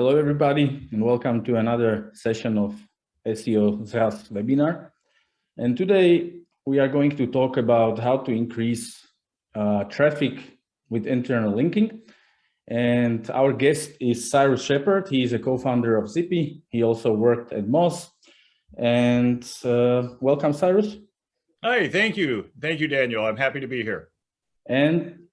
Hello, everybody, and welcome to another session of SEO SaaS webinar. And today we are going to talk about how to increase uh, traffic with internal linking. And our guest is Cyrus Shepard. He is a co-founder of Zyppy. He also worked at Moz. And uh, welcome, Cyrus. Hi, thank you. Thank you, Daniel. I'm happy to be here. And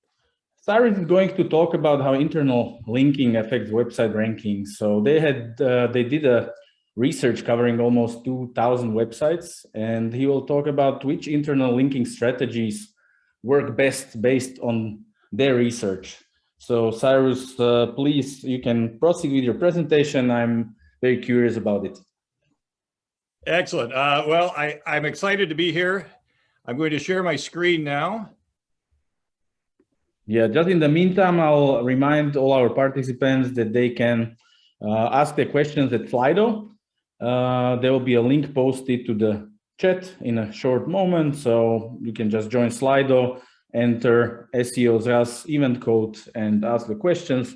Cyrus is going to talk about how internal linking affects website rankings. So they had uh, they did a research covering almost 2,000 websites, and he will talk about which internal linking strategies work best based on their research. So Cyrus, uh, please, you can proceed with your presentation. I'm very curious about it. Excellent. Uh, well, I, I'm excited to be here. I'm going to share my screen now. Yeah, just in the meantime, I'll remind all our participants that they can uh, ask their questions at Slido. Uh, there will be a link posted to the chat in a short moment, so you can just join Slido, enter SEO's event code and ask the questions.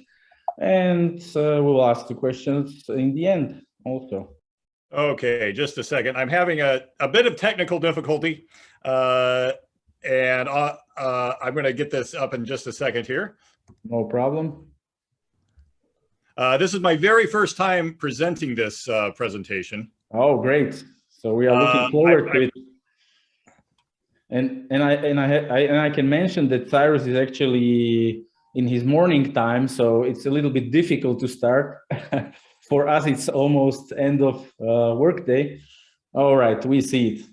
And uh, we'll ask the questions in the end also. Okay, just a second. I'm having a, a bit of technical difficulty. And uh, uh, I'm going to get this up in just a second here. No problem. Uh, this is my very first time presenting this uh, presentation. Oh, great! So we are looking uh, forward I, to I, it. And and I and I, I and I can mention that Cyrus is actually in his morning time, so it's a little bit difficult to start. For us, it's almost end of uh, workday. All right, we see it.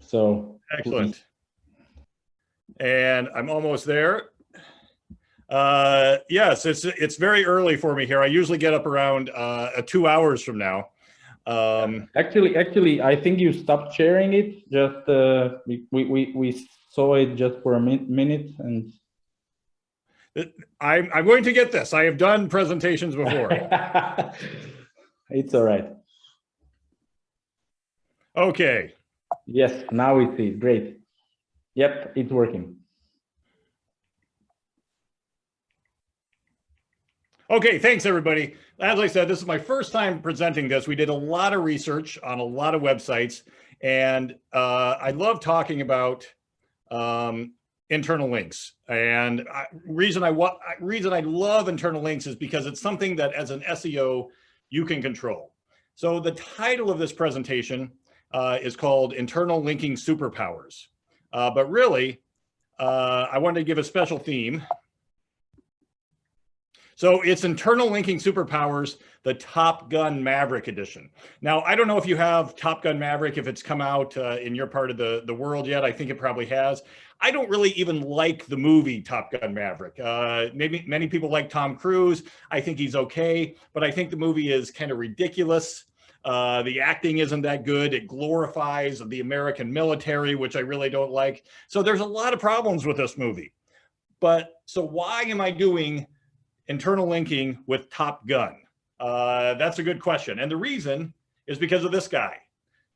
So excellent. Please and I'm almost there. Uh, yes, it's it's very early for me here. I usually get up around uh, two hours from now. Um, actually, actually, I think you stopped sharing it. Just uh, we, we we saw it just for a min minute and. I'm I'm going to get this. I have done presentations before. it's all right. Okay. Yes, now we see. Great. Yep, it's working. Okay, thanks everybody. As I said, this is my first time presenting this. We did a lot of research on a lot of websites, and uh, I love talking about um, internal links. And I, reason I reason I love internal links is because it's something that as an SEO you can control. So the title of this presentation uh, is called Internal Linking Superpowers. Uh, but really, uh, I wanted to give a special theme. So it's internal linking superpowers, the Top Gun Maverick edition. Now, I don't know if you have Top Gun Maverick, if it's come out uh, in your part of the, the world yet. I think it probably has. I don't really even like the movie Top Gun Maverick. Uh, maybe many people like Tom Cruise. I think he's okay, but I think the movie is kind of ridiculous. Uh, the acting isn't that good. It glorifies the American military, which I really don't like. So there's a lot of problems with this movie. But so why am I doing internal linking with Top Gun? Uh, that's a good question. And the reason is because of this guy,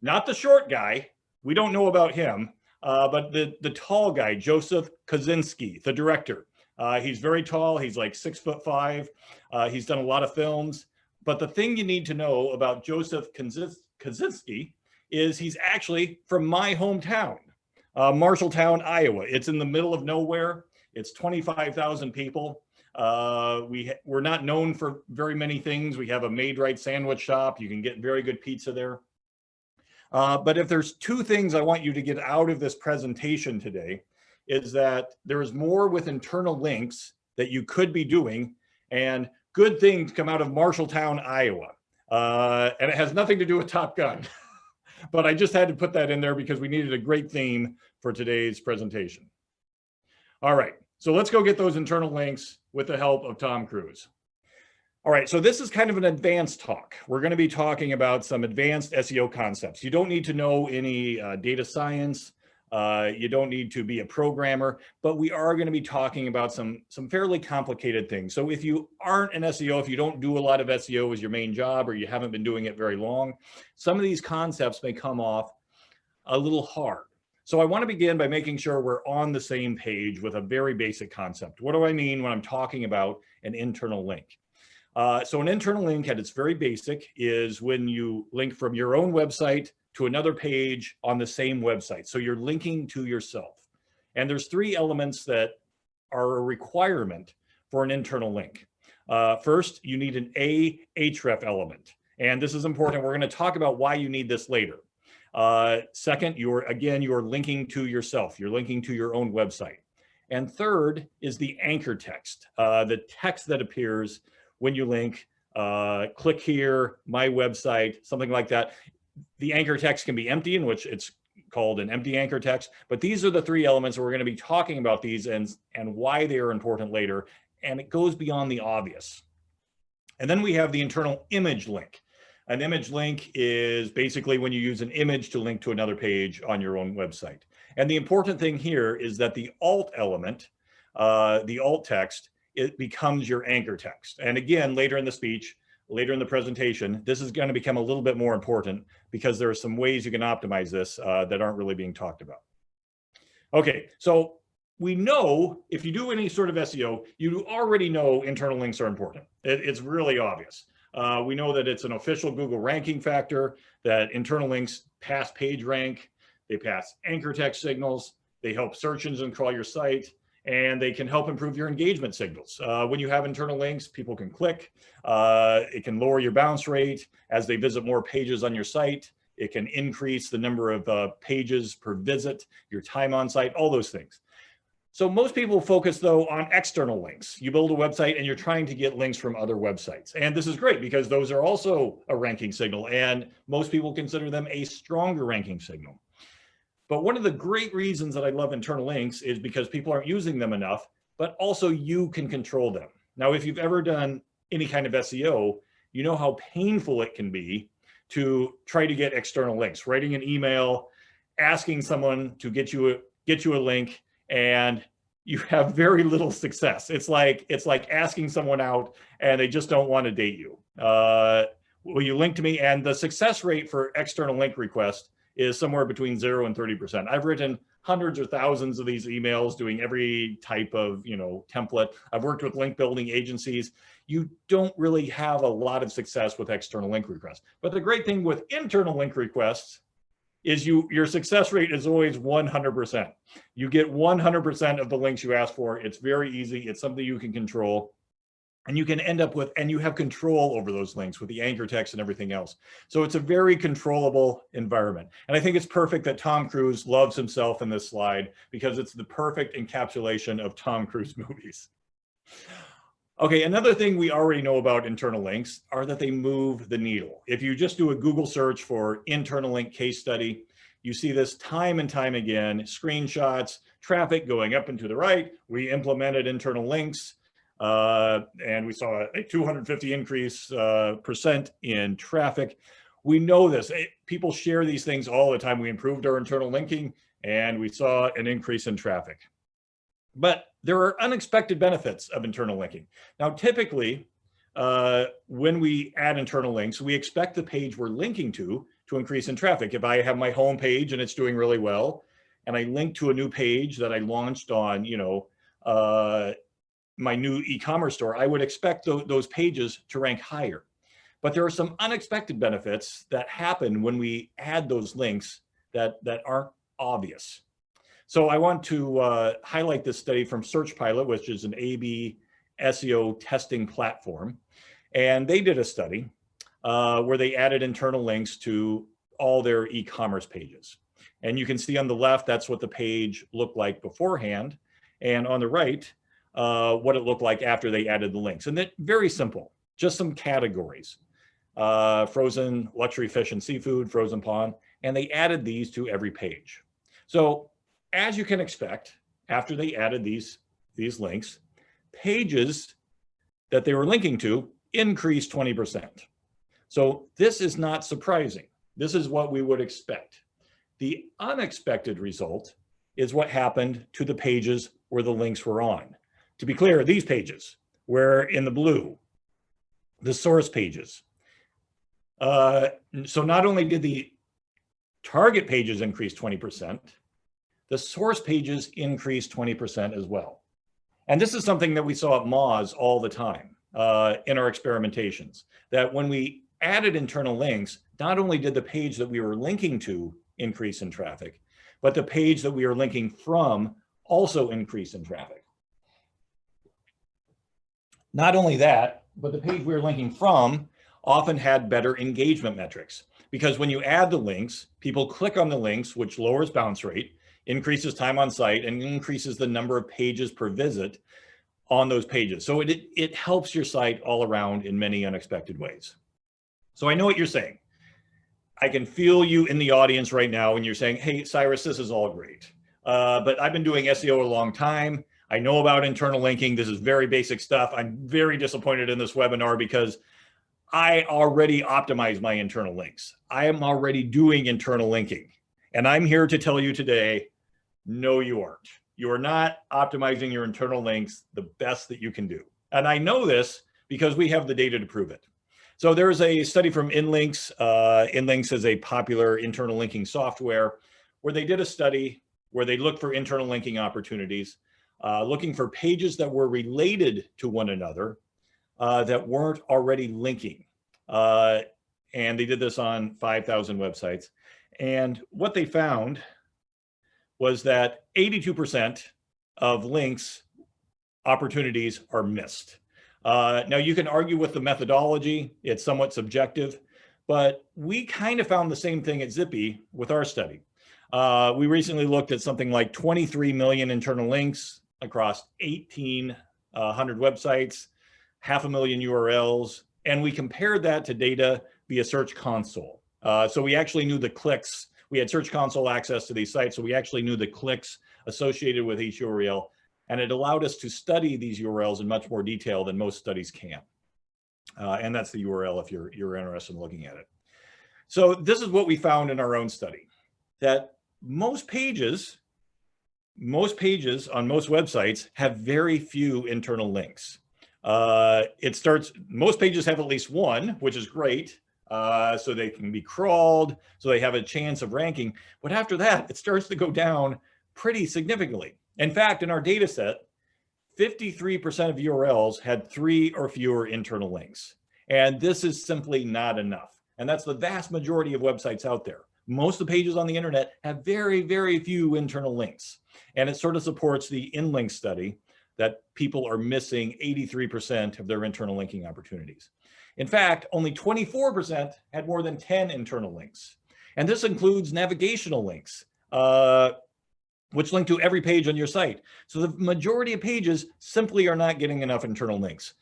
not the short guy. We don't know about him, uh, but the, the tall guy, Joseph Kosinski, the director. Uh, he's very tall. He's like six foot five. Uh, he's done a lot of films. But the thing you need to know about Joseph Kosinski is he's actually from my hometown, uh, Marshalltown, Iowa. It's in the middle of nowhere. It's 25,000 people. Uh, we, we're not known for very many things. We have a Maid-Rite sandwich shop. You can get very good pizza there. Uh, but if there's two things I want you to get out of this presentation today, is that there is more with internal links that you could be doing. And good things come out of Marshalltown, Iowa. Uh, and it has nothing to do with Top Gun. but I just had to put that in there because we needed a great theme for today's presentation. All right, so let's go get those internal links with the help of Tom Cruise. All right, so this is kind of an advanced talk. We're going to be talking about some advanced SEO concepts. You don't need to know any uh, data science, uh, you don't need to be a programmer, but we are going to be talking about some, some fairly complicated things. So if you aren't an SEO, if you don't do a lot of SEO as your main job, or you haven't been doing it very long, some of these concepts may come off a little hard. So I want to begin by making sure we're on the same page with a very basic concept. What do I mean when I'm talking about an internal link? Uh, so an internal link at its very basic is when you link from your own website to another page on the same website. So you're linking to yourself. And there's three elements that are a requirement for an internal link. Uh, first, you need an A href element. And this is important. We're going to talk about why you need this later. Uh, second, you're again, you're linking to yourself. You're linking to your own website. And third is the anchor text, uh, the text that appears when you link, uh, click here, my website, something like that. The anchor text can be empty, in which it's called an empty anchor text, but these are the three elements we're going to be talking about these and, and why they are important later. And it goes beyond the obvious. And then we have the internal image link. An image link is basically when you use an image to link to another page on your own website. And the important thing here is that the alt element, uh, the alt text, it becomes your anchor text. And again, later in the speech, later in the presentation, this is going to become a little bit more important because there are some ways you can optimize this uh, that aren't really being talked about. Okay, so we know if you do any sort of SEO, you already know internal links are important. It, it's really obvious. Uh, we know that it's an official Google ranking factor, that internal links pass page rank, they pass anchor text signals, they help search engines crawl your site, and they can help improve your engagement signals. Uh, when you have internal links, people can click. Uh, it can lower your bounce rate as they visit more pages on your site. It can increase the number of uh, pages per visit, your time on site, all those things. So most people focus though on external links. You build a website and you're trying to get links from other websites. And this is great because those are also a ranking signal and most people consider them a stronger ranking signal. But one of the great reasons that I love internal links is because people aren't using them enough, but also you can control them. Now, if you've ever done any kind of SEO, you know how painful it can be to try to get external links, writing an email, asking someone to get you a, get you a link and you have very little success. It's like it's like asking someone out and they just don't want to date you. Uh, will you link to me? And the success rate for external link request is somewhere between zero and 30%. I've written hundreds or thousands of these emails doing every type of, you know, template. I've worked with link building agencies. You don't really have a lot of success with external link requests. But the great thing with internal link requests is you your success rate is always 100%. You get 100% of the links you ask for. It's very easy. It's something you can control and you can end up with, and you have control over those links with the anchor text and everything else. So it's a very controllable environment. And I think it's perfect that Tom Cruise loves himself in this slide because it's the perfect encapsulation of Tom Cruise movies. Okay, another thing we already know about internal links are that they move the needle. If you just do a Google search for internal link case study, you see this time and time again, screenshots, traffic going up and to the right. We implemented internal links uh, and we saw a 250 increase uh, percent in traffic. We know this. It, people share these things all the time. We improved our internal linking and we saw an increase in traffic. But there are unexpected benefits of internal linking. Now, typically, uh, when we add internal links, we expect the page we're linking to to increase in traffic. If I have my home page and it's doing really well, and I link to a new page that I launched on, you know, uh, my new e-commerce store, I would expect th those pages to rank higher. But there are some unexpected benefits that happen when we add those links that, that aren't obvious. So I want to uh, highlight this study from SearchPilot, which is an A-B SEO testing platform. And they did a study uh, where they added internal links to all their e-commerce pages. And you can see on the left, that's what the page looked like beforehand. And on the right, uh, what it looked like after they added the links. And that very simple, just some categories. Uh, frozen luxury fish and seafood, frozen pond, and they added these to every page. So as you can expect, after they added these, these links, pages that they were linking to increased 20%. So this is not surprising. This is what we would expect. The unexpected result is what happened to the pages where the links were on. To be clear, these pages were in the blue, the source pages. Uh, so not only did the target pages increase 20%, the source pages increased 20% as well. And this is something that we saw at Moz all the time. uh, in our experimentations that when we added internal links, not only did the page that we were linking to increase in traffic, but the page that we are linking from also increase in traffic. Not only that, but the page we are linking from often had better engagement metrics because when you add the links, people click on the links, which lowers bounce rate, increases time on site, and increases the number of pages per visit on those pages. So it, it helps your site all around in many unexpected ways. So I know what you're saying. I can feel you in the audience right now and you're saying, hey, Cyrus, this is all great. Uh, but I've been doing SEO a long time. I know about internal linking. This is very basic stuff. I'm very disappointed in this webinar because I already optimize my internal links. I am already doing internal linking. And I'm here to tell you today, no, you aren't. You are not optimizing your internal links the best that you can do. And I know this because we have the data to prove it. So there's a study from Inlinks. Uh, Inlinks is a popular internal linking software where they did a study where they looked for internal linking opportunities, uh, looking for pages that were related to one another uh, that weren't already linking. Uh, and they did this on 5,000 websites. And what they found was that 82% of links opportunities are missed. Uh, now you can argue with the methodology, it's somewhat subjective, but we kind of found the same thing at Zyppy with our study. Uh, we recently looked at something like 23 million internal links across 1,800 uh, websites, half a million URLs, and we compared that to data via Search Console. Uh, so we actually knew the clicks. We had Search Console access to these sites, so we actually knew the clicks associated with each URL, and it allowed us to study these URLs in much more detail than most studies can. Uh, and that's the URL if you're, you're interested in looking at it. So this is what we found in our own study, that most pages, most pages on most websites have very few internal links. Uh, it starts, most pages have at least one, which is great. Uh, so they can be crawled, so they have a chance of ranking. But after that, it starts to go down pretty significantly. In fact, in our data set, 53% of URLs had three or fewer internal links. And this is simply not enough. And that's the vast majority of websites out there. Most of the pages on the internet have very, very few internal links. And it sort of supports the in-link study that people are missing 83% of their internal linking opportunities. In fact, only 24% had more than 10 internal links. And this includes navigational links, uh, which link to every page on your site. So the majority of pages simply are not getting enough internal links.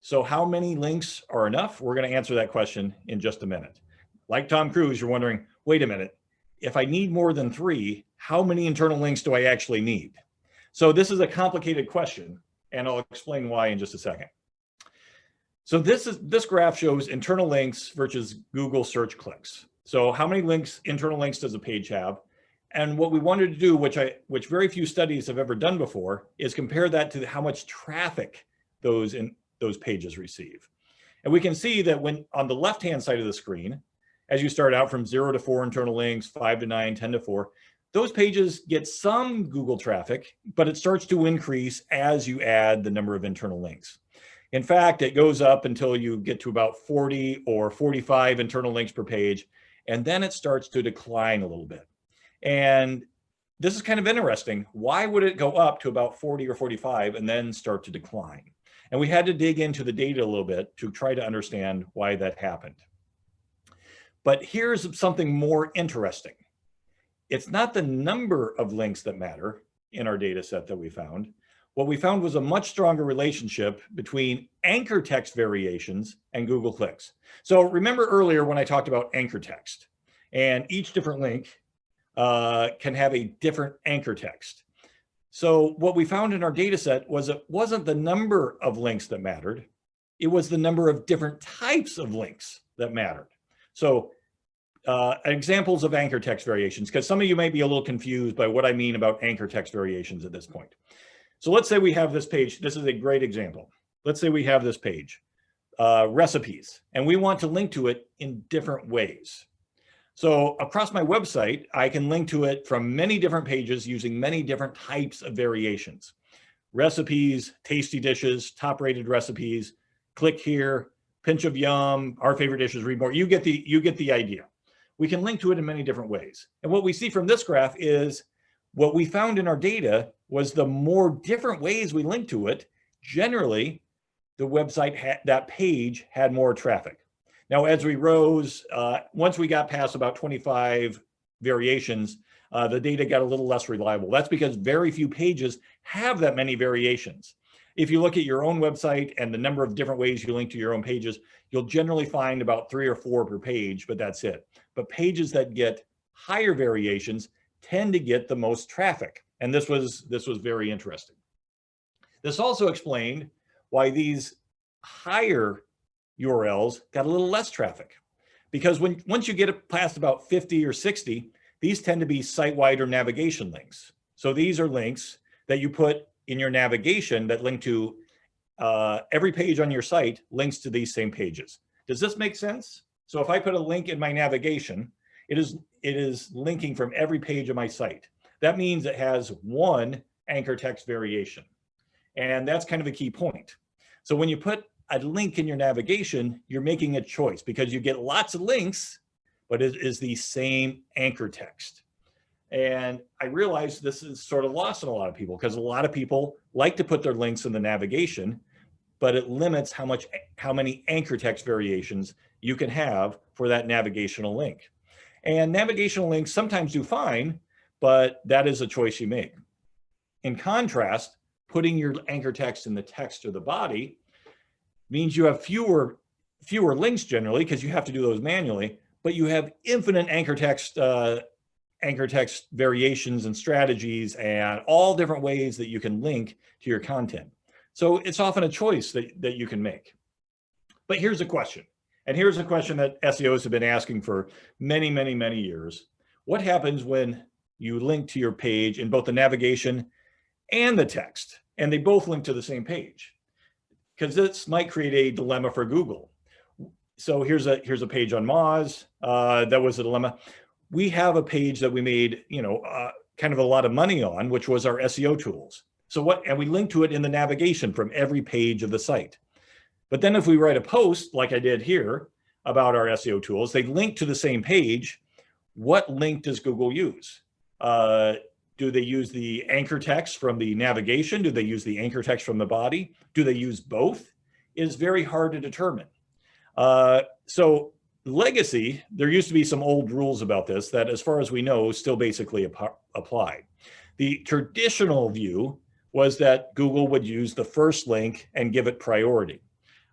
So how many links are enough? We're gonna answer that question in just a minute. Like Tom Cruise, you're wondering, wait a minute, if I need more than three, how many internal links do I actually need? So this is a complicated question, and I'll explain why in just a second. So this is this graph shows internal links versus Google search clicks. So how many links, internal links does a page have? And what we wanted to do, which I, which very few studies have ever done before, is compare that to how much traffic those in those pages receive. And we can see that when on the left-hand side of the screen, as you start out from zero to four internal links, five to nine, 10 to four, those pages get some Google traffic, but it starts to increase as you add the number of internal links. In fact, it goes up until you get to about 40 or 45 internal links per page, and then it starts to decline a little bit. And this is kind of interesting. Why would it go up to about 40 or 45 and then start to decline? And we had to dig into the data a little bit to try to understand why that happened. But here's something more interesting it's not the number of links that matter in our data set that we found. What we found was a much stronger relationship between anchor text variations and Google clicks. So remember earlier when I talked about anchor text and each different link uh, can have a different anchor text. So what we found in our data set was it wasn't the number of links that mattered. It was the number of different types of links that mattered. So uh, examples of anchor text variations, because some of you may be a little confused by what I mean about anchor text variations at this point. So let's say we have this page. This is a great example. Let's say we have this page, uh, recipes, and we want to link to it in different ways. So across my website, I can link to it from many different pages using many different types of variations. Recipes, tasty dishes, top rated recipes, click here, pinch of yum, our favorite dishes, read more. You get the, you get the idea. We can link to it in many different ways. And what we see from this graph is what we found in our data was the more different ways we link to it, generally the website that page had more traffic. Now, as we rose, uh, once we got past about 25 variations, uh, the data got a little less reliable. That's because very few pages have that many variations. If you look at your own website and the number of different ways you link to your own pages, you'll generally find about three or four per page, but that's it. But pages that get higher variations tend to get the most traffic. And this was, this was very interesting. This also explained why these higher URLs got a little less traffic. Because when once you get past about 50 or 60, these tend to be site-wide or navigation links. So these are links that you put in your navigation that link to uh, every page on your site links to these same pages. Does this make sense? So if I put a link in my navigation, it is, it is linking from every page of my site. That means it has one anchor text variation. And that's kind of a key point. So when you put a link in your navigation, you're making a choice because you get lots of links, but it is the same anchor text. And I realize this is sort of lost on a lot of people because a lot of people like to put their links in the navigation, but it limits how much, how many anchor text variations you can have for that navigational link. And navigational links sometimes do fine, but that is a choice you make. In contrast, putting your anchor text in the text or the body means you have fewer fewer links generally because you have to do those manually, but you have infinite anchor text uh, anchor text variations and strategies and all different ways that you can link to your content. So it's often a choice that, that you can make. But here's a question. And here's a question that SEOs have been asking for many, many, many years. What happens when you link to your page in both the navigation and the text, and they both link to the same page? because this might create a dilemma for Google. So here's a here's a page on Moz. Uh, that was a dilemma. We have a page that we made, you know, uh, kind of a lot of money on, which was our SEO tools. So what, and we link to it in the navigation from every page of the site. But then if we write a post like I did here about our SEO tools, they link to the same page. What link does Google use? Uh, do they use the anchor text from the navigation? Do they use the anchor text from the body? Do they use both? Is very hard to determine. Uh, so legacy, there used to be some old rules about this that as far as we know, still basically ap apply. The traditional view was that Google would use the first link and give it priority.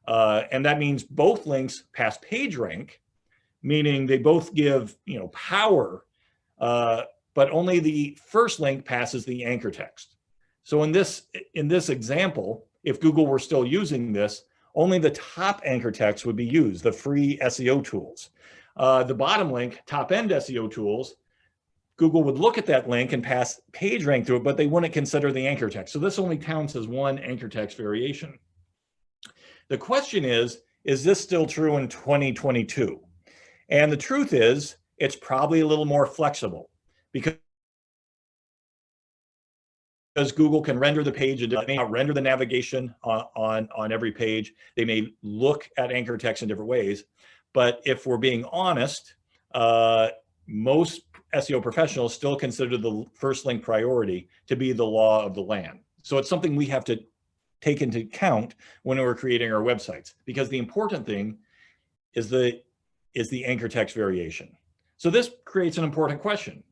Uh, and that means both links pass PageRank, meaning they both give you know power uh, but only the first link passes the anchor text. So in this, in this example, if Google were still using this, only the top anchor text would be used, the free SEO tools. Uh, the bottom link, top end SEO tools, Google would look at that link and pass PageRank through it, but they wouldn't consider the anchor text. So this only counts as one anchor text variation. The question is, is this still true in 2022? And the truth is, it's probably a little more flexible because because Google can render the page, it may not render the navigation on, on, on every page. They may look at anchor text in different ways. But if we're being honest, uh, most SEO professionals still consider the first link priority to be the law of the land. So it's something we have to take into account when we're creating our websites, because the important thing is the, is the anchor text variation. So this creates an important question.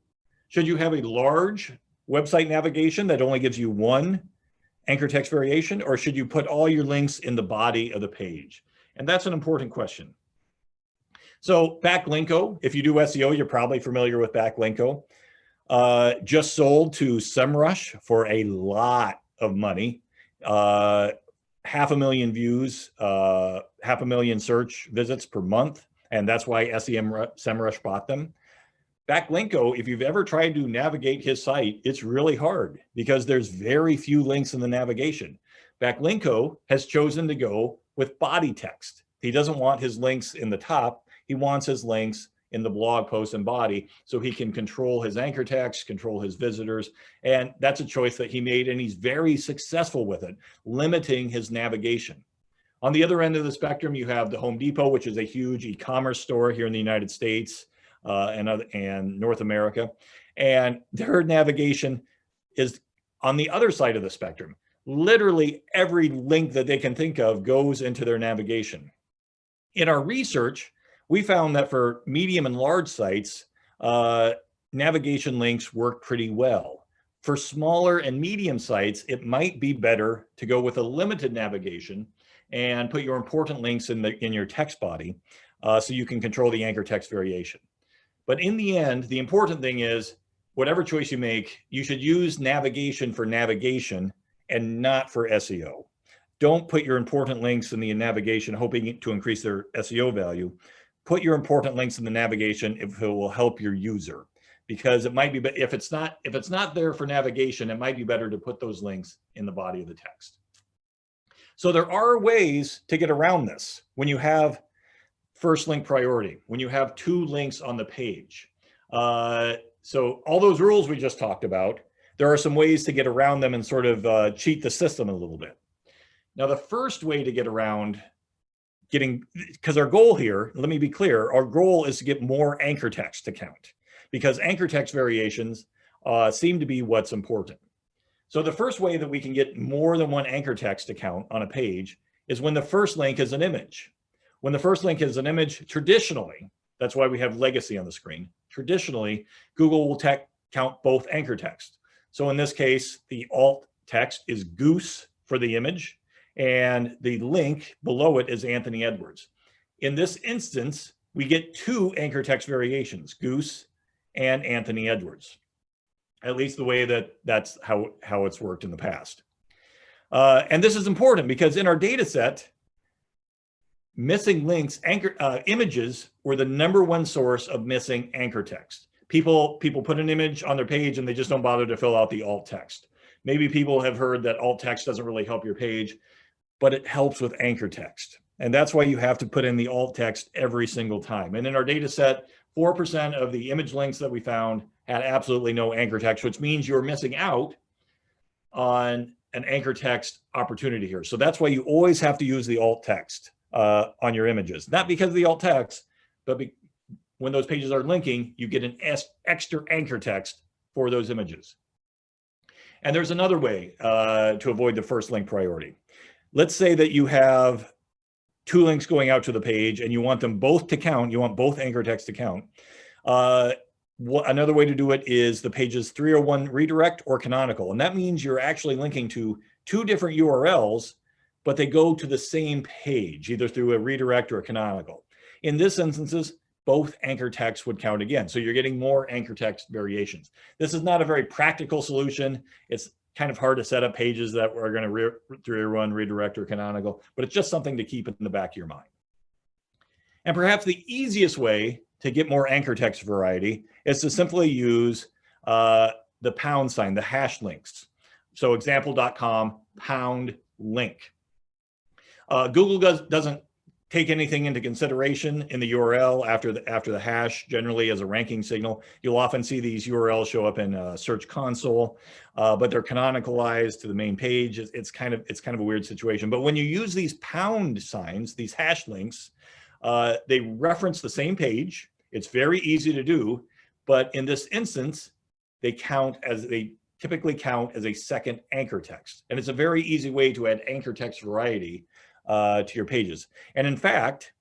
Should you have a large website navigation that only gives you one anchor text variation, or should you put all your links in the body of the page? And that's an important question. So Backlinko, if you do SEO, you're probably familiar with Backlinko. Uh, just sold to SEMrush for a lot of money. Uh, half a million views, uh, half a million search visits per month. And that's why SEM SEMrush bought them. Backlinko, if you've ever tried to navigate his site, it's really hard because there's very few links in the navigation. Backlinko has chosen to go with body text. He doesn't want his links in the top. He wants his links in the blog post and body so he can control his anchor text, control his visitors. And that's a choice that he made and he's very successful with it, limiting his navigation. On the other end of the spectrum, you have the Home Depot, which is a huge e-commerce store here in the United States uh, and, other, and North America. And their navigation is on the other side of the spectrum. Literally every link that they can think of goes into their navigation. In our research, we found that for medium and large sites, uh, navigation links work pretty well. For smaller and medium sites, it might be better to go with a limited navigation and put your important links in, the, in your text body uh, so you can control the anchor text variation. But in the end, the important thing is whatever choice you make, you should use navigation for navigation and not for SEO. Don't put your important links in the navigation hoping to increase their SEO value. Put your important links in the navigation if it will help your user because it might be, if it's not, if it's not there for navigation, it might be better to put those links in the body of the text. So there are ways to get around this when you have first link priority, when you have two links on the page. Uh, so all those rules we just talked about, there are some ways to get around them and sort of uh, cheat the system a little bit. Now, the first way to get around getting, because our goal here, let me be clear, our goal is to get more anchor text to count because anchor text variations uh, seem to be what's important. So the first way that we can get more than one anchor text to count on a page is when the first link is an image. When the first link is an image, traditionally, that's why we have legacy on the screen. Traditionally, Google will count both anchor text. So in this case, the alt text is goose for the image and the link below it is Anthony Edwards. In this instance, we get two anchor text variations, goose and Anthony Edwards, at least the way that that's how, how it's worked in the past. Uh, and this is important because in our data set, missing links, anchor uh, images were the number one source of missing anchor text. People, people put an image on their page and they just don't bother to fill out the alt text. Maybe people have heard that alt text doesn't really help your page, but it helps with anchor text. And that's why you have to put in the alt text every single time. And in our data set, 4% of the image links that we found had absolutely no anchor text, which means you're missing out on an anchor text opportunity here. So that's why you always have to use the alt text uh, on your images, not because of the alt text, but when those pages are linking, you get an extra anchor text for those images. And there's another way uh, to avoid the first link priority. Let's say that you have two links going out to the page and you want them both to count, you want both anchor text to count. Uh, another way to do it is the pages 301 redirect or canonical. And that means you're actually linking to two different URLs but they go to the same page, either through a redirect or a canonical. In this instances, both anchor text would count again. So you're getting more anchor text variations. This is not a very practical solution. It's kind of hard to set up pages that are going to re rerun, redirect, or canonical, but it's just something to keep in the back of your mind. And perhaps the easiest way to get more anchor text variety is to simply use uh, the pound sign, the hash links. So example.com pound link. Uh, Google does, doesn't take anything into consideration in the URL after the after the hash generally as a ranking signal. You'll often see these URLs show up in a search console, uh, but they're canonicalized to the main page. It's, it's, kind of it's kind of a weird situation. But when you use these pound signs, these hash links, uh, they reference the same page. It's very easy to do, but in this instance, they count as they typically count as a second anchor text. And it's a very easy way to add anchor text variety uh, to your pages. And in fact,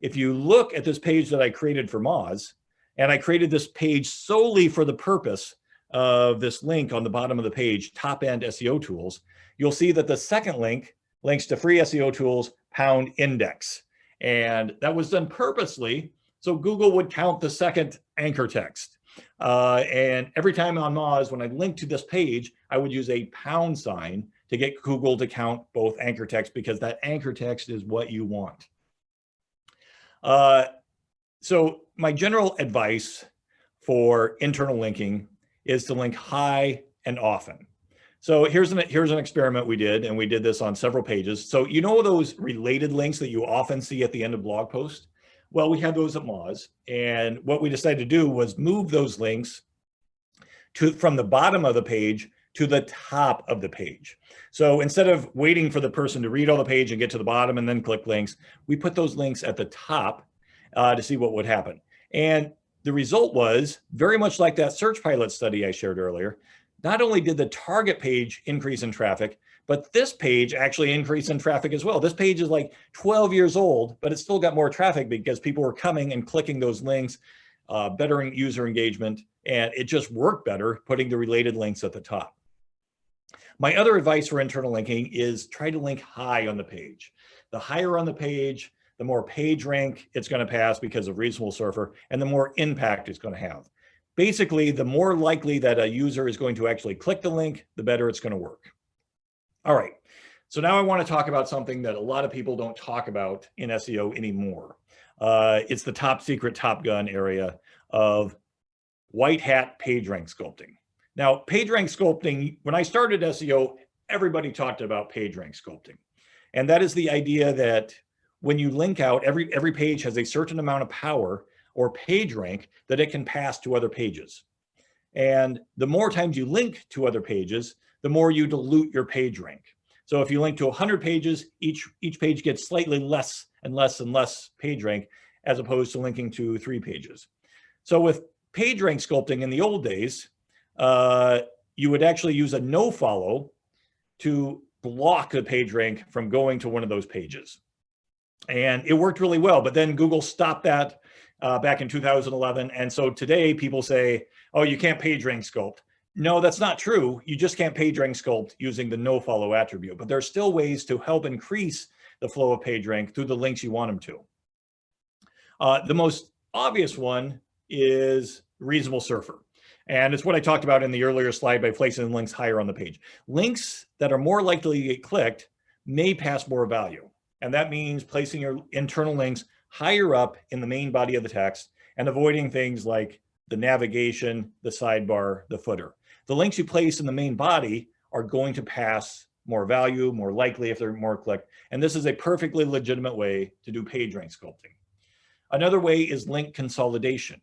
if you look at this page that I created for Moz, and I created this page solely for the purpose of this link on the bottom of the page, top end SEO tools, you'll see that the second link links to free SEO tools pound index. And that was done purposely so Google would count the second anchor text. Uh, and every time on Moz, when I link to this page, I would use a pound sign to get Google to count both anchor text because that anchor text is what you want. Uh, so my general advice for internal linking is to link high and often. So here's an, here's an experiment we did, and we did this on several pages. So you know those related links that you often see at the end of blog posts? Well, we had those at Moz, and what we decided to do was move those links to from the bottom of the page to the top of the page. So instead of waiting for the person to read all the page and get to the bottom and then click links, we put those links at the top uh, to see what would happen. And the result was very much like that SearchPilot study I shared earlier. Not only did the target page increase in traffic, but this page actually increased in traffic as well. This page is like 12 years old, but it still got more traffic because people were coming and clicking those links, uh, bettering user engagement, and it just worked better putting the related links at the top. My other advice for internal linking is try to link high on the page. The higher on the page, the more page rank it's going to pass because of reasonable surfer, and the more impact it's going to have. Basically, the more likely that a user is going to actually click the link, the better it's going to work. All right, so now I want to talk about something that a lot of people don't talk about in SEO anymore. Uh, it's the top secret Top Gun area of white hat page rank sculpting. Now, page rank sculpting, when I started SEO, everybody talked about page rank sculpting. And that is the idea that when you link out, every, every page has a certain amount of power or page rank that it can pass to other pages. And the more times you link to other pages, the more you dilute your page rank. So if you link to 100 pages, each, each page gets slightly less and less and less page rank as opposed to linking to three pages. So with page rank sculpting in the old days, uh, you would actually use a no follow to block the page rank from going to one of those pages. And it worked really well, but then Google stopped that uh, back in 2011. And so today people say, oh, you can't page rank sculpt. No, that's not true. You just can't page rank sculpt using the no follow attribute, but there are still ways to help increase the flow of page rank through the links you want them to. Uh, the most obvious one is reasonable surfer. And it's what I talked about in the earlier slide by placing links higher on the page. Links that are more likely to get clicked may pass more value. And that means placing your internal links higher up in the main body of the text and avoiding things like the navigation, the sidebar, the footer. The links you place in the main body are going to pass more value, more likely if they're more clicked. And this is a perfectly legitimate way to do page rank sculpting. Another way is link consolidation.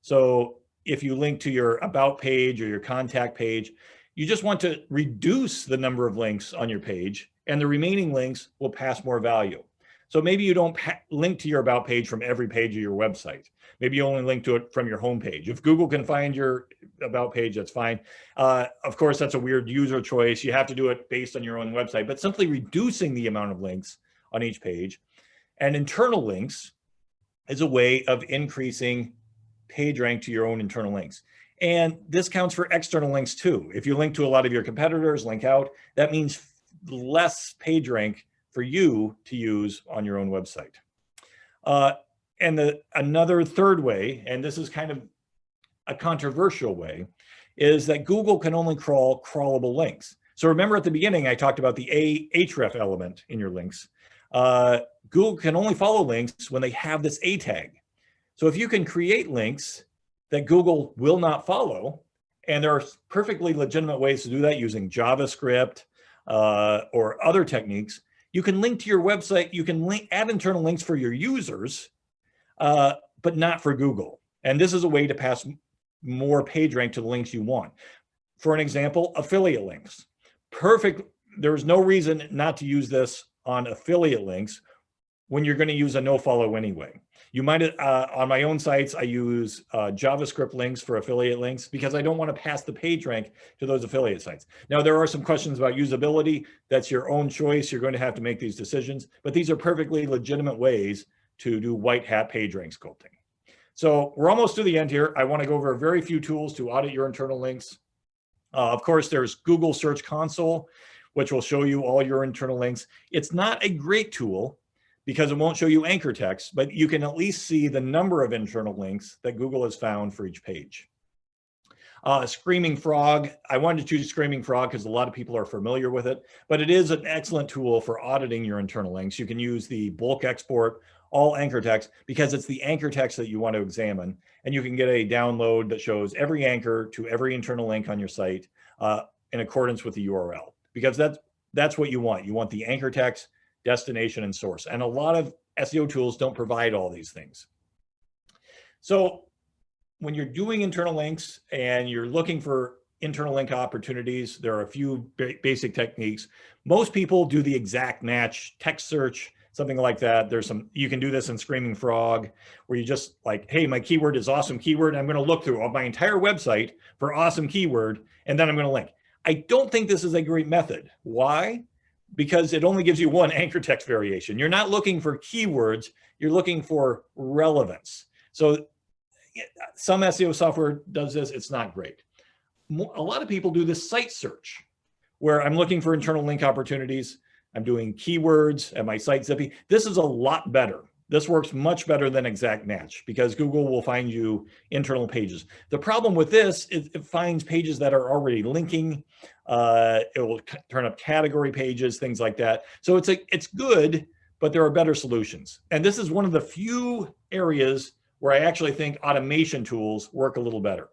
So if you link to your about page or your contact page, you just want to reduce the number of links on your page and the remaining links will pass more value. So maybe you don't link to your about page from every page of your website. Maybe you only link to it from your homepage. If Google can find your about page, that's fine. Uh, of course, that's a weird user choice. You have to do it based on your own website, but simply reducing the amount of links on each page and internal links is a way of increasing page rank to your own internal links. And this counts for external links too. If you link to a lot of your competitors, link out, that means less page rank for you to use on your own website. Uh, and the, another third way, and this is kind of a controversial way, is that Google can only crawl crawlable links. So remember at the beginning, I talked about the a href element in your links. Uh, Google can only follow links when they have this A tag. So if you can create links that Google will not follow, and there are perfectly legitimate ways to do that using JavaScript uh, or other techniques, you can link to your website, you can link, add internal links for your users, uh, but not for Google. And this is a way to pass more page rank to the links you want. For an example, affiliate links. Perfect, there's no reason not to use this on affiliate links when you're going to use a no follow anyway. You might, uh, on my own sites, I use uh, JavaScript links for affiliate links because I don't want to pass the page rank to those affiliate sites. Now, there are some questions about usability. That's your own choice. You're going to have to make these decisions, but these are perfectly legitimate ways to do white hat page rank sculpting. So we're almost to the end here. I want to go over a very few tools to audit your internal links. Uh, of course, there's Google Search Console, which will show you all your internal links. It's not a great tool because it won't show you anchor text, but you can at least see the number of internal links that Google has found for each page. Uh, Screaming Frog, I wanted to choose Screaming Frog because a lot of people are familiar with it, but it is an excellent tool for auditing your internal links. You can use the bulk export, all anchor text, because it's the anchor text that you want to examine. And you can get a download that shows every anchor to every internal link on your site uh, in accordance with the URL, because that's, that's what you want. You want the anchor text destination, and source. And a lot of SEO tools don't provide all these things. So when you're doing internal links and you're looking for internal link opportunities. There are a few ba basic techniques. Most people do the exact match text search, something like that. There's some, you can do this in Screaming Frog, where you just like, hey, my keyword is awesome keyword. I'm gonna look through my entire website for awesome keyword, and then I'm gonna link. I don't think this is a great method. Why? Because it only gives you one anchor text variation. You're not looking for keywords, you're looking for relevance. So some SEO software does this, it's not great. A lot of people do this site search where I'm looking for internal link opportunities. I'm doing keywords at my site Zyppy. This is a lot better. This works much better than exact match because Google will find you internal pages. The problem with this is it finds pages that are already linking. Uh, it will turn up category pages, things like that. So it's a, it's good, but there are better solutions. And this is one of the few areas where I actually think automation tools work a little better.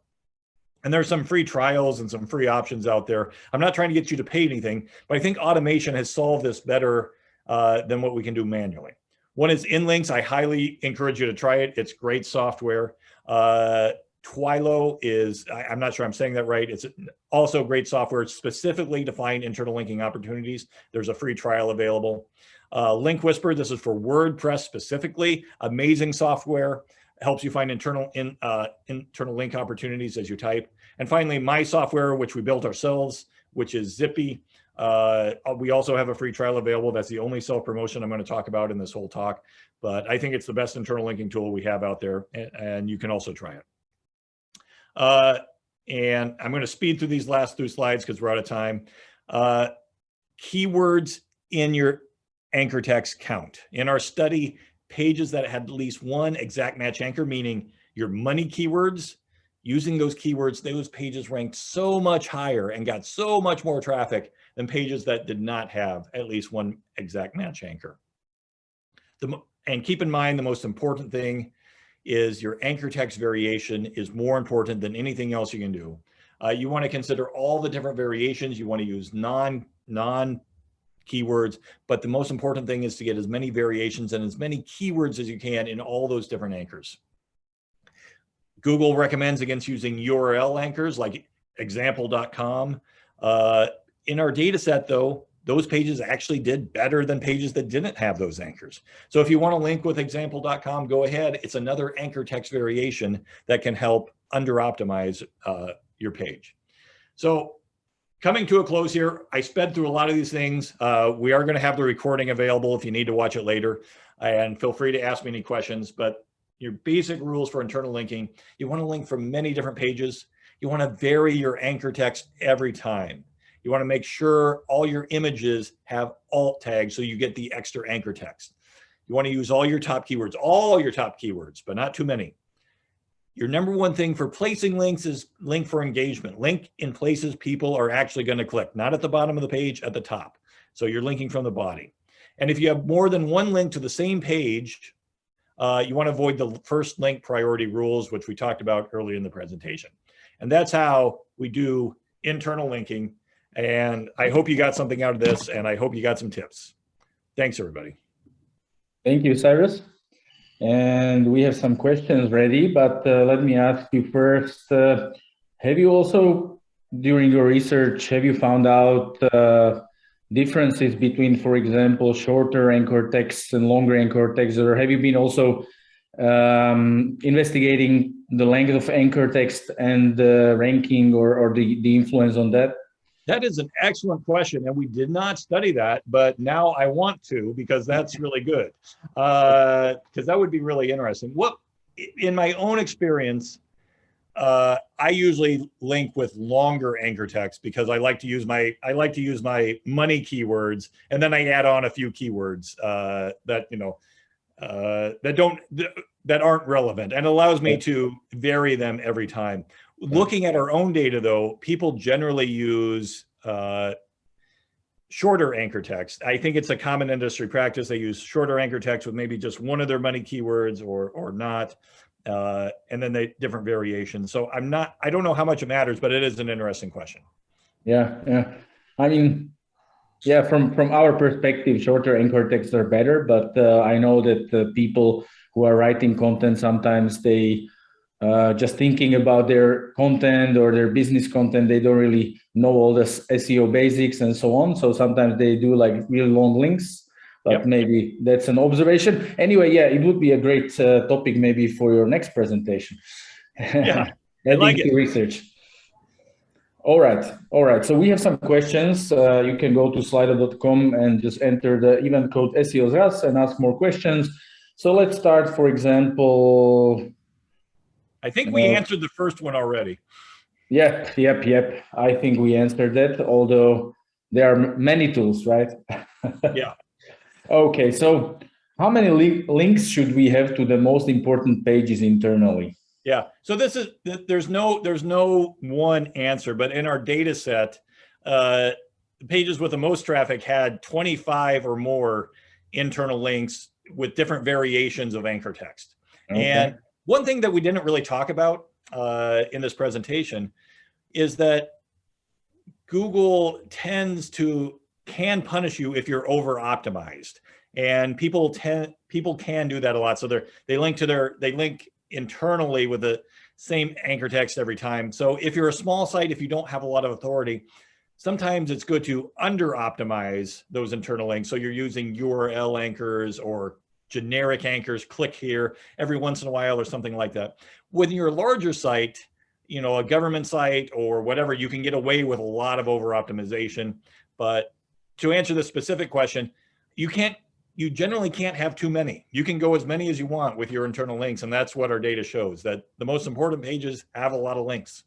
And there's some free trials and some free options out there. I'm not trying to get you to pay anything, but I think automation has solved this better uh, than what we can do manually. One is InLinks. I highly encourage you to try it. It's great software. Uh, Twilio is, I, am not sure I'm saying that right. It's also great software specifically to find internal linking opportunities. There's a free trial available. Uh, Link Whisper, this is for WordPress specifically. Amazing software helps you find internal in, uh, internal link opportunities as you type. And finally, my software, which we built ourselves, which is Zyppy. Uh, we also have a free trial available. That's the only self-promotion I'm going to talk about in this whole talk. But I think it's the best internal linking tool we have out there, and, and you can also try it. Uh, and I'm going to speed through these last two slides because we're out of time. Uh, keywords in your anchor text count. In our study, pages that had at least one exact match anchor, meaning your money keywords, using those keywords, those pages ranked so much higher and got so much more traffic than pages that did not have at least one exact match anchor. The, and keep in mind, the most important thing is your anchor text variation is more important than anything else you can do. Uh, you want to consider all the different variations. You want to use non, non keywords, but the most important thing is to get as many variations and as many keywords as you can in all those different anchors. Google recommends against using URL anchors like example.com. Uh, in our data set though, those pages actually did better than pages that didn't have those anchors. So if you want to link with example.com, go ahead. It's another anchor text variation that can help under optimize uh, your page. So coming to a close here, I sped through a lot of these things. Uh, we are going to have the recording available if you need to watch it later. And feel free to ask me any questions. But your basic rules for internal linking, you want to link from many different pages. You want to vary your anchor text every time. You want to make sure all your images have alt tags so you get the extra anchor text. You want to use all your top keywords, all your top keywords, but not too many. Your number one thing for placing links is link for engagement. Link in places people are actually going to click, not at the bottom of the page, at the top. So you're linking from the body. And if you have more than one link to the same page, uh, you want to avoid the first link priority rules, which we talked about earlier in the presentation. And that's how we do internal linking. And I hope you got something out of this, and I hope you got some tips. Thanks, everybody. Thank you, Cyrus. And we have some questions ready, but uh, let me ask you first, uh, have you also, during your research, have you found out uh, differences between, for example, shorter anchor texts and longer anchor texts, or have you been also um, investigating the length of anchor text and the ranking or, or the, the influence on that? That is an excellent question, and we did not study that, but now I want to because that's really good. Because uh, that would be really interesting. What, in my own experience, uh, I usually link with longer anchor text because I like to use my I like to use my money keywords, and then I add on a few keywords uh, that you know uh, that don't that aren't relevant, and allows me to vary them every time. Looking at our own data, though, people generally use uh, shorter anchor text. I think it's a common industry practice. They use shorter anchor text with maybe just one of their money keywords or or not, uh, and then they different variations. So I'm not, I don't know how much it matters, but it is an interesting question. Yeah, yeah. I mean, yeah, from from our perspective, shorter anchor texts are better, but uh, I know that the people who are writing content sometimes they uh, just thinking about their content or their business content. They don't really know all the SEO basics and so on. So sometimes they do like really long links but yep. maybe that's an observation. Anyway, yeah, it would be a great uh, topic maybe for your next presentation. Yeah, I like it. research. All right, all right. So we have some questions. Uh, you can go to slido.com and just enter the event code SEOs and ask more questions. So let's start, for example. I think we uh, answered the first one already. Yep, yep, yep. I think we answered that, although there are many tools, right? yeah. Okay, so how many li links should we have to the most important pages internally? Yeah, so this is, there's no, there's no one answer, but in our data set, uh, pages with the most traffic had 25 or more internal links with different variations of anchor text. Okay. And one thing that we didn't really talk about uh, in this presentation is that Google tends to can punish you if you're over optimized and people tend people can do that a lot. So they're they link to their they link internally with the same anchor text every time. So if you're a small site if you don't have a lot of authority sometimes it's good to under optimize those internal links. So you're using url anchors or generic anchors click here every once in a while or something like that with your larger site you know a government site or whatever you can get away with a lot of over optimization but to answer the specific question, you can't, you generally can't have too many. You can go as many as you want with your internal links. And that's what our data shows that the most important pages have a lot of links.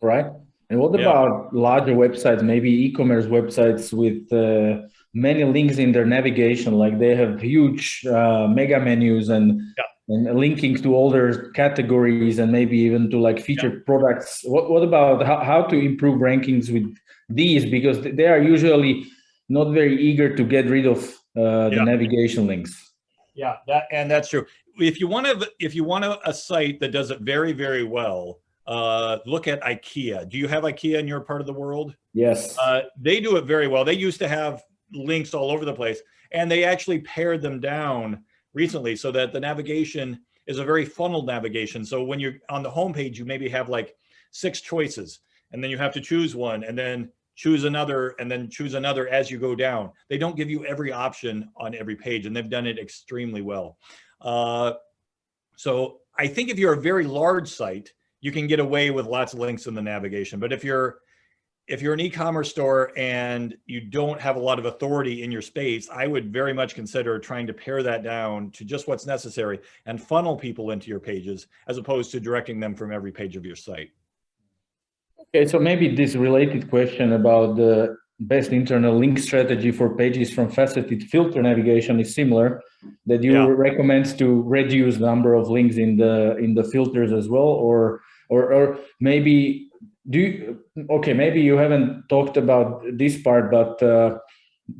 Right. And what yeah. about larger websites, maybe e-commerce websites with uh, many links in their navigation, like they have huge uh, mega menus and, yeah. and linking to all their categories and maybe even to like featured yeah. products. What, what about how, how to improve rankings with these? Because they are usually not very eager to get rid of uh, the yeah. navigation links. Yeah, that and that's true. If you want to, if you want a, a site that does it very, very well, uh, look at IKEA. Do you have IKEA in your part of the world? Yes. Uh, they do it very well. They used to have links all over the place, and they actually pared them down recently so that the navigation is a very funneled navigation. So when you're on the homepage, you maybe have like six choices, and then you have to choose one, and then choose another, and then choose another as you go down. They don't give you every option on every page, and they've done it extremely well. Uh, so I think if you're a very large site, you can get away with lots of links in the navigation. But if you're if you're an e-commerce store and you don't have a lot of authority in your space, I would very much consider trying to pare that down to just what's necessary and funnel people into your pages as opposed to directing them from every page of your site. Okay, so maybe this related question about the best internal link strategy for pages from faceted filter navigation is similar that you yeah. recommend to reduce the number of links in the in the filters as well or or or maybe do you okay maybe you haven't talked about this part but uh,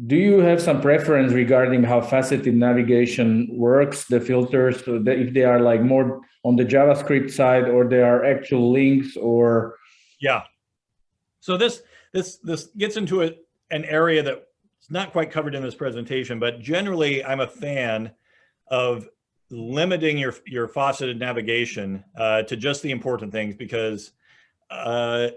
do you have some preference regarding how faceted navigation works the filters so if they are like more on the javascript side or they are actual links or yeah. So this this this gets into a, an area that's not quite covered in this presentation, but generally I'm a fan of limiting your your faceted navigation uh, to just the important things because uh,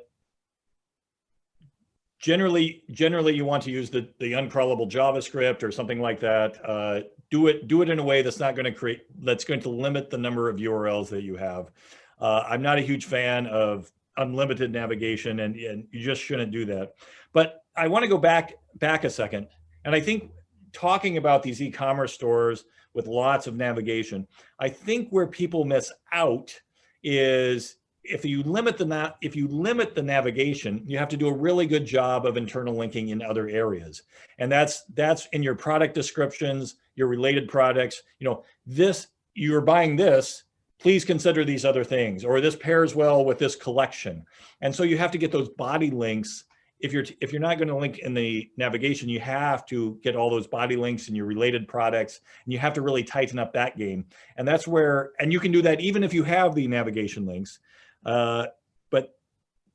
generally generally you want to use the the uncrawlable JavaScript or something like that. Uh, do it do it in a way that's not going to create that's going to limit the number of URLs that you have. Uh, I'm not a huge fan of unlimited navigation and, and you just shouldn't do that. But I want to go back back a second. And I think talking about these e-commerce stores with lots of navigation, I think where people miss out is if you limit the if you limit the navigation, you have to do a really good job of internal linking in other areas. And that's that's in your product descriptions, your related products, you know, this you're buying this please consider these other things, or this pairs well with this collection. And so you have to get those body links. If you're, if you're not going to link in the navigation, you have to get all those body links in your related products, and you have to really tighten up that game. And that's where, and you can do that even if you have the navigation links. Uh, but,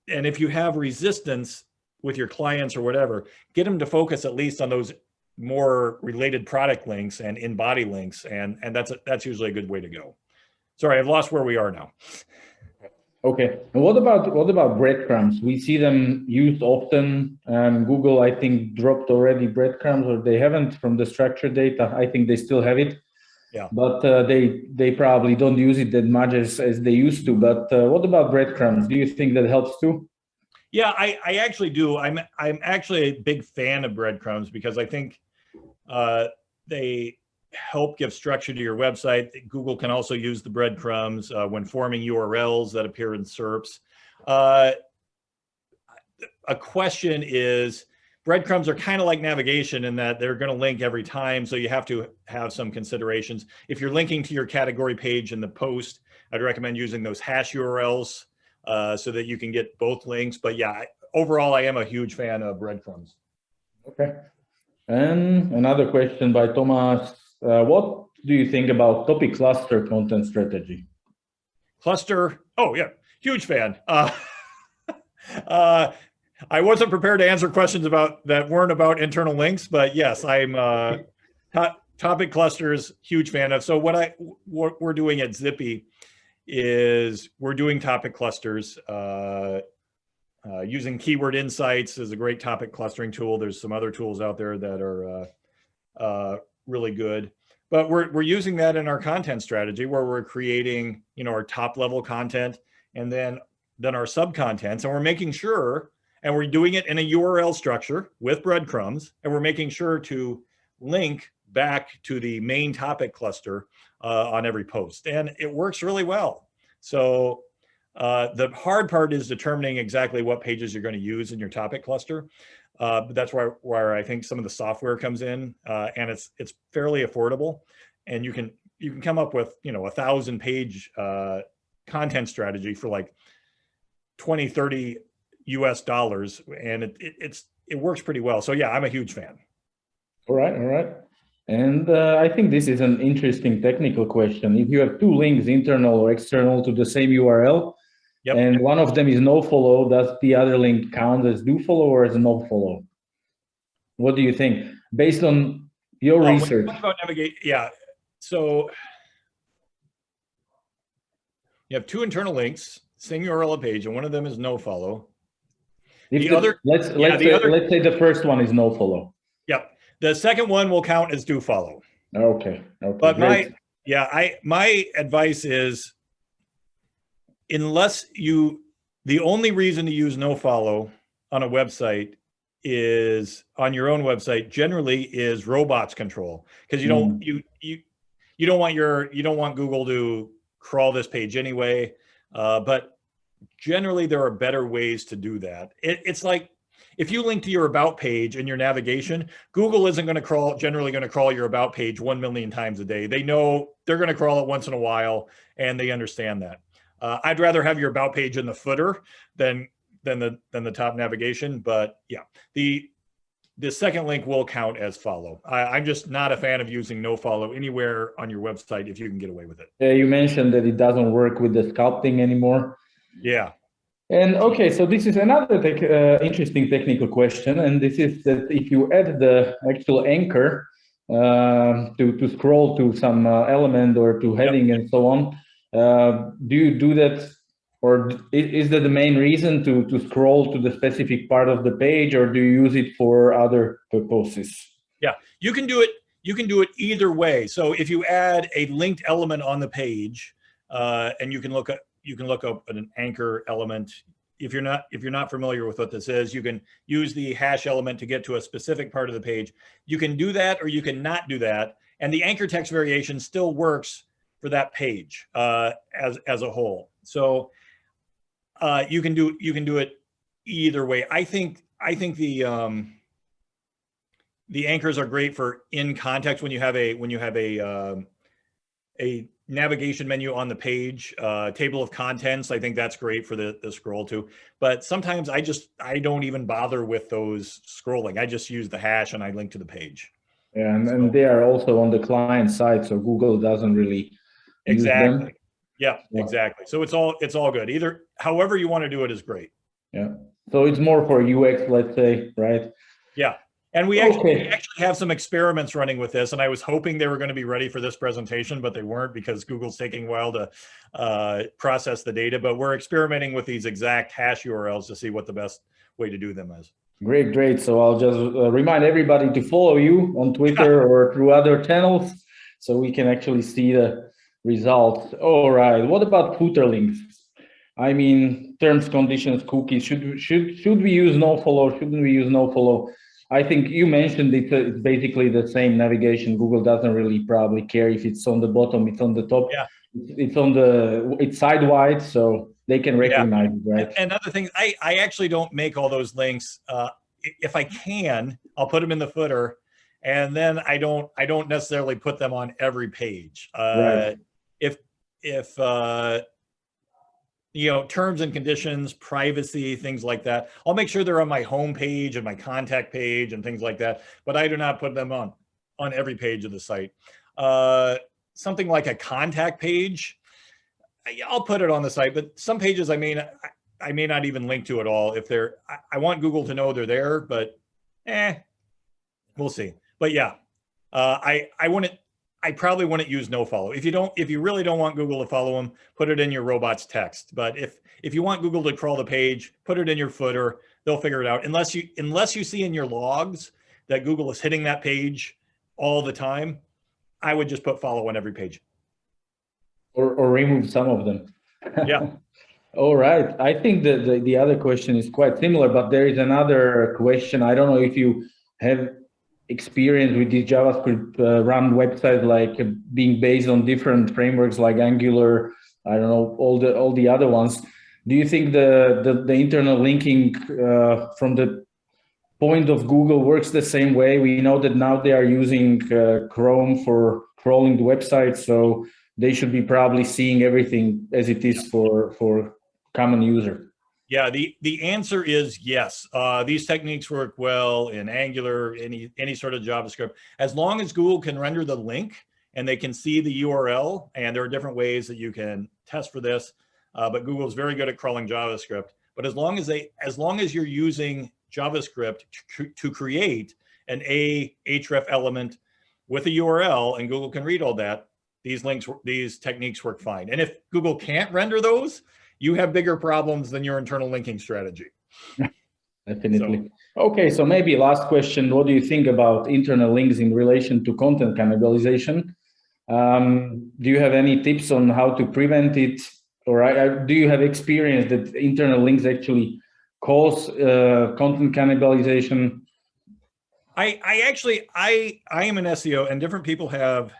and if you have resistance with your clients or whatever, get them to focus at least on those more related product links and in body links. And, and that's, that's usually a good way to go. sorry, I've lost where we are now. Okay. And what about what about breadcrumbs? We see them used often. Um, Google, I think, dropped already breadcrumbs, or they haven't from the structured data. I think they still have it. Yeah. But uh, they they probably don't use it that much as, as they used to. But uh, what about breadcrumbs? Do you think that helps too? Yeah, I, I actually do. I'm I'm actually a big fan of breadcrumbs because I think uh, they help give structure to your website. Google can also use the breadcrumbs uh, when forming URLs that appear in SERPs. Uh, a question is, breadcrumbs are kind of like navigation in that they're going to link every time. So you have to have some considerations. If you're linking to your category page in the post, I'd recommend using those hash URLs uh, so that you can get both links. But yeah, overall, I am a huge fan of breadcrumbs. Okay. And another question by Thomas. Uh, what do you think about topic cluster content strategy? Cluster, oh yeah, huge fan. Uh, uh, I wasn't prepared to answer questions about that weren't about internal links, but yes, I'm uh, to topic clusters, huge fan of. So what I what we're doing at Zyppy is we're doing topic clusters. Uh, uh, using keyword insights is a great topic clustering tool. There's some other tools out there that are uh, uh, really good. But we're, we're using that in our content strategy where we're creating, you know, our top level content and then, then our sub contents. And we're making sure, and we're doing it in a URL structure with breadcrumbs, and we're making sure to link back to the main topic cluster uh, on every post. And it works really well. So uh, the hard part is determining exactly what pages you're going to use in your topic cluster. Uh, but that's where, where I think some of the software comes in uh, and it's it's fairly affordable and you can you can come up with you know a thousand page uh, content strategy for like 20 30 US dollars and it, it, it's it works pretty well so yeah I'm a huge fan all right all right and uh, I think this is an interesting technical question if you have two links internal or external to the same URL Yep. And one of them is no follow. Does the other link count as do follow or as no follow? What do you think? Based on your well, research. about navigate, yeah. So you have two internal links, same URL page, and one of them is no follow. If the, the other, let's yeah, let's say, other, let's say the first one is no follow. Yep. The second one will count as do follow. Okay. Okay. But great. my yeah, I my advice is unless you, the only reason to use no follow on a website is on your own website generally is robots control because you don't mm. you you you don't want your you don't want Google to crawl this page anyway. Uh, but generally there are better ways to do that. It, it's like if you link to your about page in your navigation, Google isn't going to crawl generally going to crawl your about page 1 million times a day. They know they're going to crawl it once in a while and they understand that. Uh, I'd rather have your about page in the footer than than the than the top navigation. But yeah, the the second link will count as follow. I, am just not a fan of using no follow anywhere on your website if you can get away with it. Yeah, you mentioned that it doesn't work with the sculpting anymore. Yeah. And okay, so this is another uh, interesting technical question, and this is that if you add the actual anchor uh, to to scroll to some uh, element or to heading yep. and so on, uh, do you do that or is that the main reason to, to scroll to the specific part of the page or do you use it for other purposes? Yeah, you can do it. You can do it either way. So if you add a linked element on the page uh, and you can look at, you can look up an anchor element. If you're not if you're not familiar with what this is, you can use the hash element to get to a specific part of the page. You can do that or you can not do that. And the anchor text variation still works for that page uh, as as a whole. So uh, you can do you can do it either way. I think I think the um, the anchors are great for in context when you have a when you have a um, a navigation menu on the page, uh, table of contents. I think that's great for the, the scroll too. But sometimes I just I don't even bother with those scrolling. I just use the hash and I link to the page. Yeah, and, so, and they are also on the client side, so Google doesn't really Exactly. Yeah, yeah, exactly. So it's all it's all good. Either however you want to do it is great. Yeah. So it's more for UX, let's say, right? Yeah. And we actually, okay. we actually, have some experiments running with this, and I was hoping they were going to be ready for this presentation, but they weren't because Google's taking a while to uh, process the data. But we're experimenting with these exact hash URLs to see what the best way to do them is. Great, great. So I'll just uh, remind everybody to follow you on Twitter or through other channels so we can actually see the results. All right, what about footer links? I mean, terms, conditions, cookies, should, should, should we use no follow, shouldn't we use no follow? I think you mentioned it, it's basically the same navigation. Google doesn't really probably care if it's on the bottom, it's on the top. Yeah. It's on the, it's sidewise, so they can recognize yeah. it, right? And other things, I, I actually don't make all those links. Uh, if I can, I'll put them in the footer and then I don't, I don't necessarily put them on every page. Uh, right. If, if, uh, you know, terms and conditions, privacy, things like that. I'll make sure they're on my home page and my contact page and things like that, but I do not put them on, on every page of the site. Uh, something like a contact page, I'll put it on the site, but some pages I may not, I may not even link to at all. If they're, I want Google to know they're there, but eh, we'll see. But yeah, uh, I, I wouldn't, I probably wouldn't use no follow. If you don't, if you really don't want Google to follow them, put it in your robots text. But if if you want Google to crawl the page, put it in your footer. They'll figure it out. Unless you unless you see in your logs that Google is hitting that page all the time, I would just put follow on every page. Or or remove some of them. Yeah. all right. I think that the, the other question is quite similar, but there is another question. I don't know if you have experience with these JavaScript uh, run websites, like uh, being based on different frameworks like Angular, I don't know, all the all the other ones. Do you think the the, the internal linking uh, from the point of Google works the same way? We know that now they are using uh, Chrome for crawling the website, so they should be probably seeing everything as it is for for common user. Yeah, the, the answer is yes. Uh, these techniques work well in Angular, any, any sort of JavaScript. As long as Google can render the link and they can see the URL, and there are different ways that you can test for this, uh, but Google is very good at crawling JavaScript. But as long as they, as long as you're using JavaScript to, to create an A href element with a URL and Google can read all that, these links, these techniques work fine. And if Google can't render those, you have bigger problems than your internal linking strategy. Definitely. So, okay, so maybe last question. What do you think about internal links in relation to content cannibalization? Um, do you have any tips on how to prevent it? Or I, do you have experience that internal links actually cause uh, content cannibalization? I, I actually, I, I am an SEO and different people have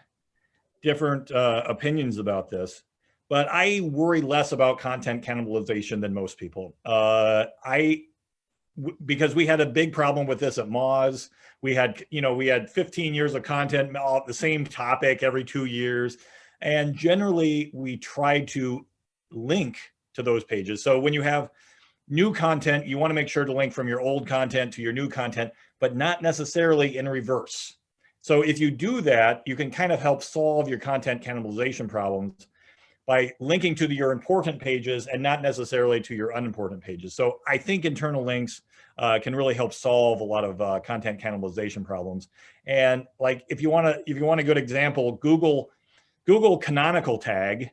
different uh, opinions about this but I worry less about content cannibalization than most people. Uh, I, because we had a big problem with this at Moz. We had, you know, we had 15 years of content, all the same topic every two years. And generally we tried to link to those pages. So when you have new content, you want to make sure to link from your old content to your new content, but not necessarily in reverse. So if you do that, you can kind of help solve your content cannibalization problems by linking to the, your important pages and not necessarily to your unimportant pages. So I think internal links uh, can really help solve a lot of uh, content cannibalization problems. And like, if you want to, if you want a good example, Google, Google canonical tag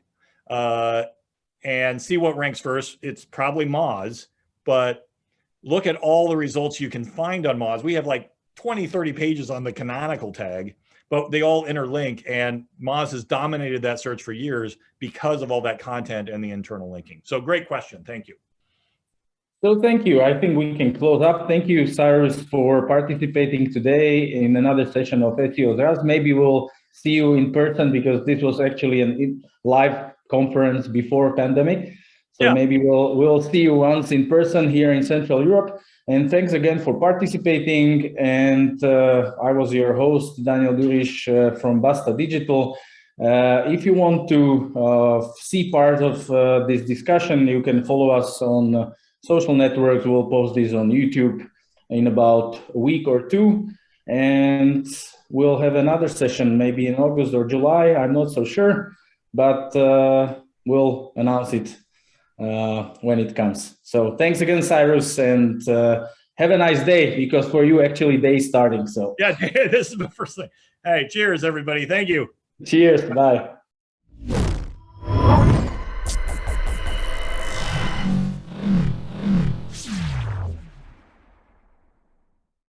uh, and see what ranks first. It's probably Moz, but look at all the results you can find on Moz. We have like 20, 30 pages on the canonical tag but they all interlink and Moz has dominated that search for years because of all that content and the internal linking. So great question. Thank you. So thank you. I think we can close up. Thank you, Cyrus, for participating today in another session of SEO Zraz. Maybe we'll see you in person because this was actually a live conference before pandemic. So yeah. maybe we'll we'll see you once in person here in Central Europe. And thanks again for participating. And uh, I was your host, Daniel Durish uh, from Basta Digital. Uh, if you want to uh, see part of uh, this discussion, you can follow us on uh, social networks. We'll post this on YouTube in about a week or two. And we'll have another session maybe in August or July. I'm not so sure, but we'll announce it uh, when it comes. So thanks again, Cyrus, and uh, have a nice day because for you actually day starting. So Yeah, this is the first thing. Hey, cheers, everybody. Thank you. cheers. Bye.